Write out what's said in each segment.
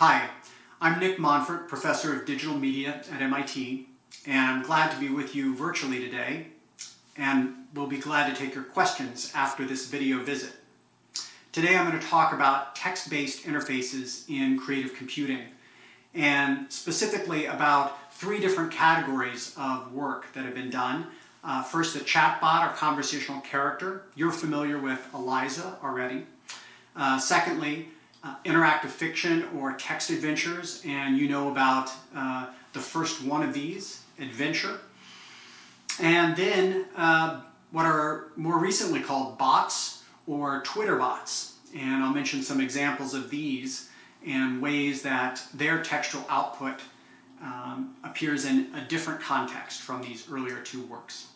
Hi, I'm Nick Montfort, Professor of Digital Media at MIT, and I'm glad to be with you virtually today, and we'll be glad to take your questions after this video visit. Today I'm going to talk about text-based interfaces in creative computing, and specifically about three different categories of work that have been done. Uh, first, the chatbot or conversational character. You're familiar with Eliza already. Uh, secondly, uh, interactive fiction or text adventures, and you know about uh, the first one of these, Adventure. And then uh, what are more recently called bots or Twitter bots. And I'll mention some examples of these and ways that their textual output um, appears in a different context from these earlier two works.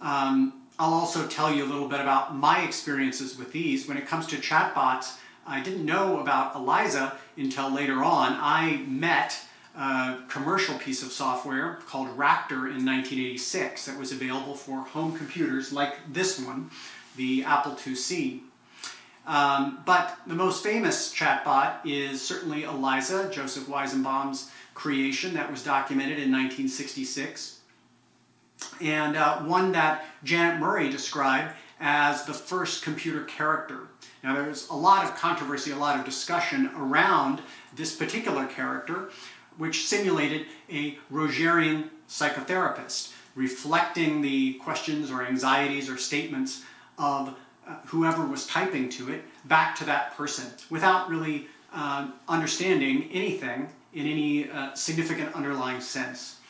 Um, I'll also tell you a little bit about my experiences with these. When it comes to chatbots, I didn't know about Eliza until later on. I met a commercial piece of software called Racter in 1986 that was available for home computers like this one, the Apple IIc. Um, but the most famous chatbot is certainly Eliza, Joseph Weizenbaum's creation that was documented in 1966, and uh, one that Janet Murray described as the first computer character. Now there's a lot of controversy, a lot of discussion around this particular character, which simulated a Rogerian psychotherapist, reflecting the questions or anxieties or statements of uh, whoever was typing to it back to that person without really uh, understanding anything in any uh, significant underlying sense.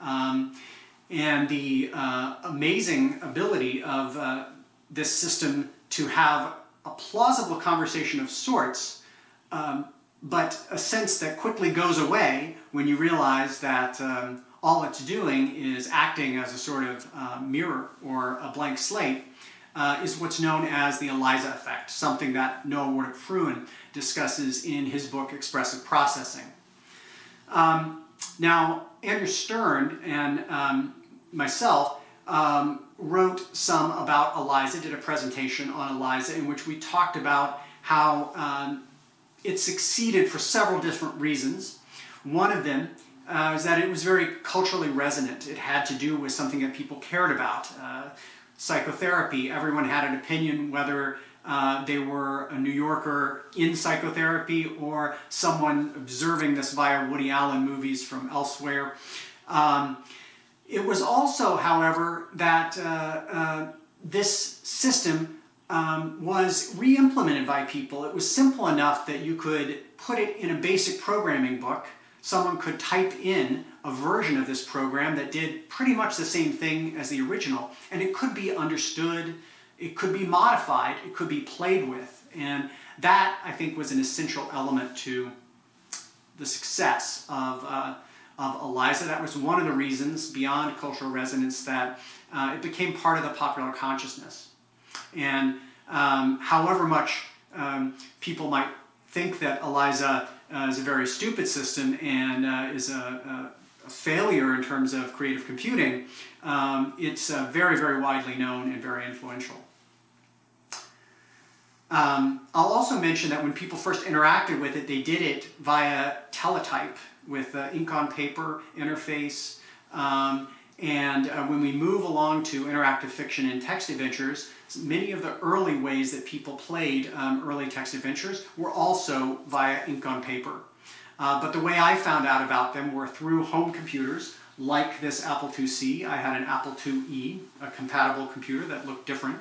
Um, and the uh, amazing ability of uh, this system to have a plausible conversation of sorts, um, but a sense that quickly goes away when you realize that um, all it's doing is acting as a sort of uh, mirror or a blank slate, uh, is what's known as the Eliza effect, something that Noah Wardrip-Fruin discusses in his book Expressive Processing. Um, now, Andrew Stern and um, myself um, wrote some about Eliza, did a presentation on Eliza in which we talked about how um, it succeeded for several different reasons. One of them uh, is that it was very culturally resonant. It had to do with something that people cared about. Uh, psychotherapy, everyone had an opinion whether uh, they were a New Yorker in psychotherapy or someone observing this via Woody Allen movies from elsewhere. Um, it was also, however, that uh, uh, this system um, was re-implemented by people. It was simple enough that you could put it in a basic programming book. Someone could type in a version of this program that did pretty much the same thing as the original, and it could be understood, it could be modified, it could be played with, and that, I think, was an essential element to the success of uh, of Eliza. That was one of the reasons, beyond cultural resonance, that uh, it became part of the popular consciousness. And um, however much um, people might think that Eliza uh, is a very stupid system and uh, is a, a, a, failure in terms of creative computing, um, it's uh, very, very widely known and very influential. Um, I'll also mention that when people first interacted with it, they did it via teletype with uh, ink on paper interface. Um, and uh, when we move along to interactive fiction and text adventures, many of the early ways that people played um, early text adventures were also via ink on paper. Uh, but the way I found out about them were through home computers, like this Apple IIc. I had an Apple IIe, a compatible computer that looked different.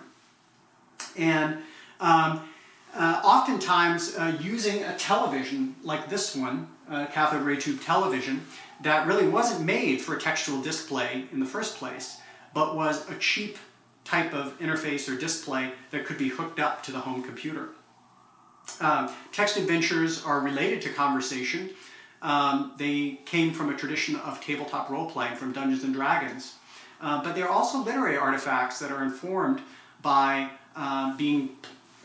And um, uh, oftentimes uh, using a television like this one, uh, cathode ray tube television, that really wasn't made for textual display in the first place, but was a cheap type of interface or display that could be hooked up to the home computer. Um, text adventures are related to conversation. Um, they came from a tradition of tabletop role-playing from Dungeons & Dragons. Uh, but they're also literary artifacts that are informed by uh, being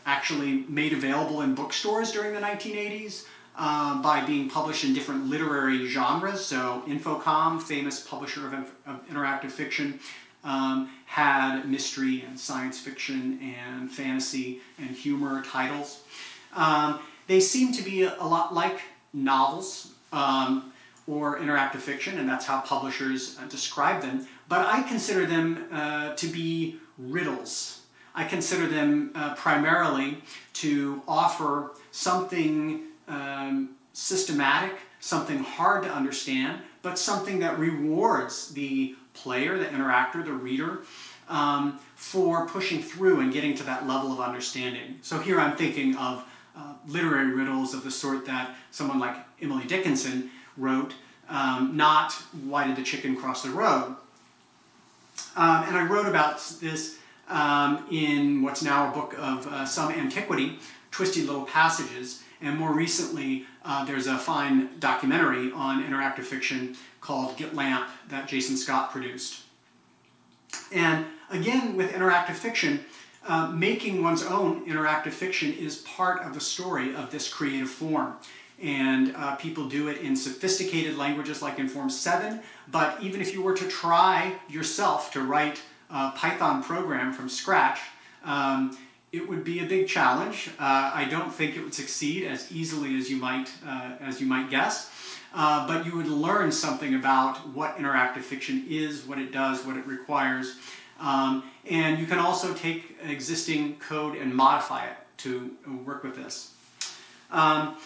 actually made available in bookstores during the 1980s uh, by being published in different literary genres. So Infocom, famous publisher of, of interactive fiction, um, had mystery and science fiction and fantasy and humor titles. Um, they seem to be a, lot like novels um, or interactive fiction, and that's how publishers uh, describe them. But I consider them uh, to be riddles. I consider them uh, primarily to offer something um, systematic, something hard to understand, but something that rewards the player, the interactor, the reader, um, for pushing through and getting to that level of understanding. So here I'm thinking of uh, literary riddles of the sort that someone like Emily Dickinson wrote, um, not Why Did the Chicken Cross the Road? Um, and I wrote about this um, in what's now a book of uh, some antiquity, Twisty Little Passages, and more recently uh, there's a fine documentary on interactive fiction called Get Lamp that Jason Scott produced. And again, with interactive fiction, uh, making one's own interactive fiction is part of the story of this creative form. And uh, people do it in sophisticated languages like Inform 7, but even if you were to try yourself to write a Python program from scratch, um, it would be a big challenge. Uh, I don't think it would succeed as easily as you might, uh, as you might guess. Uh, but you would learn something about what interactive fiction is, what it does, what it requires. Um, and you can also take existing code and modify it to work with this. Um,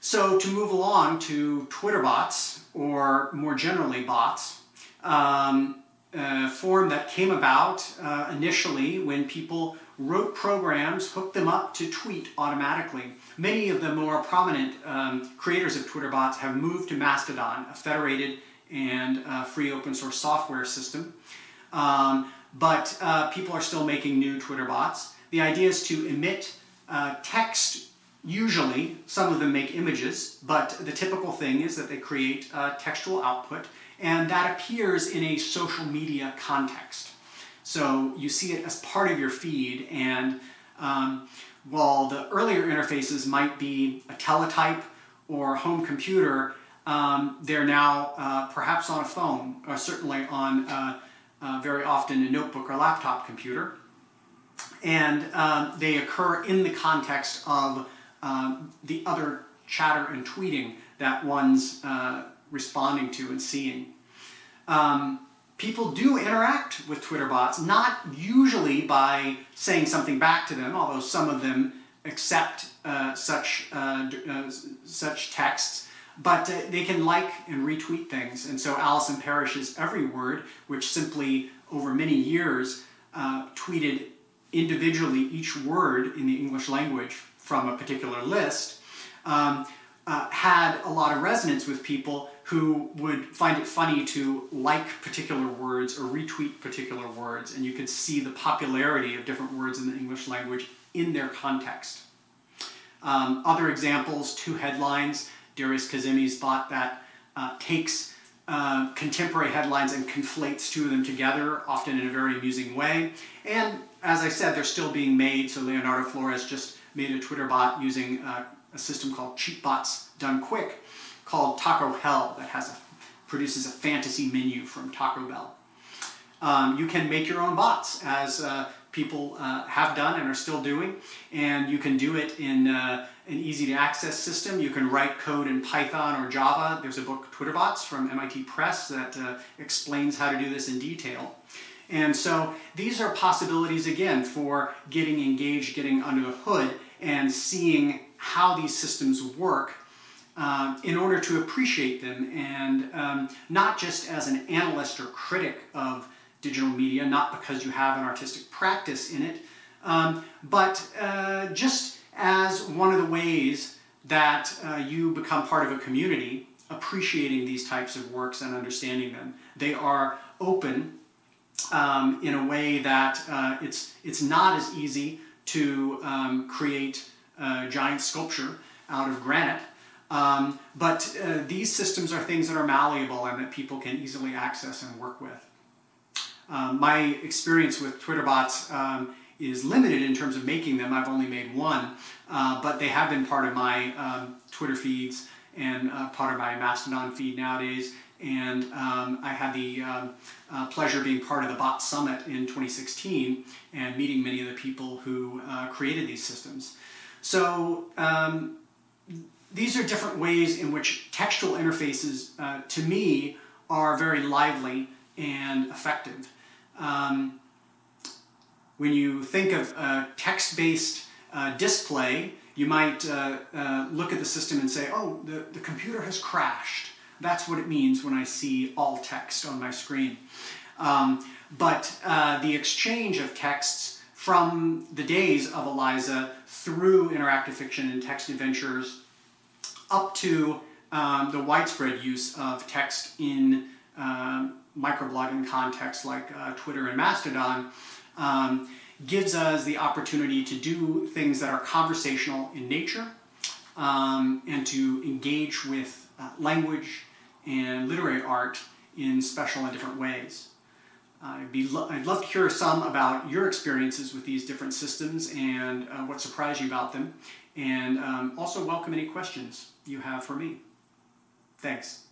so to move along to Twitter bots, or more generally bots, um, a form that came about uh, initially when people wrote programs, hooked them up to tweet automatically. Many of the more prominent um, creators of Twitter bots have moved to Mastodon, a federated and uh, free open source software system. Um, but uh, people are still making new Twitter bots. The idea is to emit uh, text usually, some of them make images, but the typical thing is that they create textual output and that appears in a social media context. So you see it as part of your feed and um, while the earlier interfaces might be a teletype or home computer, um, they're now uh, perhaps on a phone, or certainly on uh, very often a notebook or laptop computer. And um, they occur in the context of um, the other chatter and tweeting that one's uh, responding to and seeing. Um, people do interact with Twitter bots, not usually by saying something back to them, although some of them accept uh, such, uh, uh, such texts, but uh, they can like and retweet things. And so Allison Parrish's Every Word, which simply over many years uh, tweeted individually each word in the English language from a particular list, um, uh, had a lot of resonance with people who would find it funny to like particular words or retweet particular words, and you could see the popularity of different words in the English language in their context. Um, other examples, two headlines, Darius Kazemi's bot that uh, takes uh, contemporary headlines and conflates two of them together, often in a very amusing way. And as I said, they're still being made, so Leonardo Flores just made a Twitter bot using uh, a system called Cheap Bots Done Quick, called Taco Hell that has a, produces a fantasy menu from Taco Bell. Um, you can make your own bots as uh, people uh, have done and are still doing and you can do it in uh, an easy to access system. You can write code in Python or Java. There's a book, TwitterBots, from MIT Press that uh, explains how to do this in detail. And so these are possibilities again for getting engaged, getting under the hood and seeing how these systems work uh, in order to appreciate them and um, not just as an analyst or critic of digital media, not because you have an artistic practice in it, um, but uh, just as one of the ways that uh, you become part of a community appreciating these types of works and understanding them. They are open um, in a way that uh, it's, it's not as easy to um, create a giant sculpture out of granite um, but uh, these systems are things that are malleable and that people can easily access and work with. Um, my experience with Twitter bots um, is limited in terms of making them. I've only made one, uh, but they have been part of my um, Twitter feeds and uh, part of my Mastodon feed nowadays. And um, I had the um, uh, pleasure of being part of the Bot Summit in 2016 and meeting many of the people who uh, created these systems. So these are different ways in which textual interfaces, uh, to me, are very lively and effective. Um, when you think of a text-based uh, display, you might uh, uh, look at the system and say, oh, the, the computer has crashed. That's what it means when I see all text on my screen. Um, but uh, the exchange of texts from the days of Eliza through interactive fiction and text adventures up to um, the widespread use of text in um, microblogging contexts like uh, Twitter and Mastodon um, gives us the opportunity to do things that are conversational in nature um, and to engage with uh, language and literary art in special and different ways. I'd, be lo I'd love to hear some about your experiences with these different systems and uh, what surprised you about them, and um, also welcome any questions you have for me. Thanks.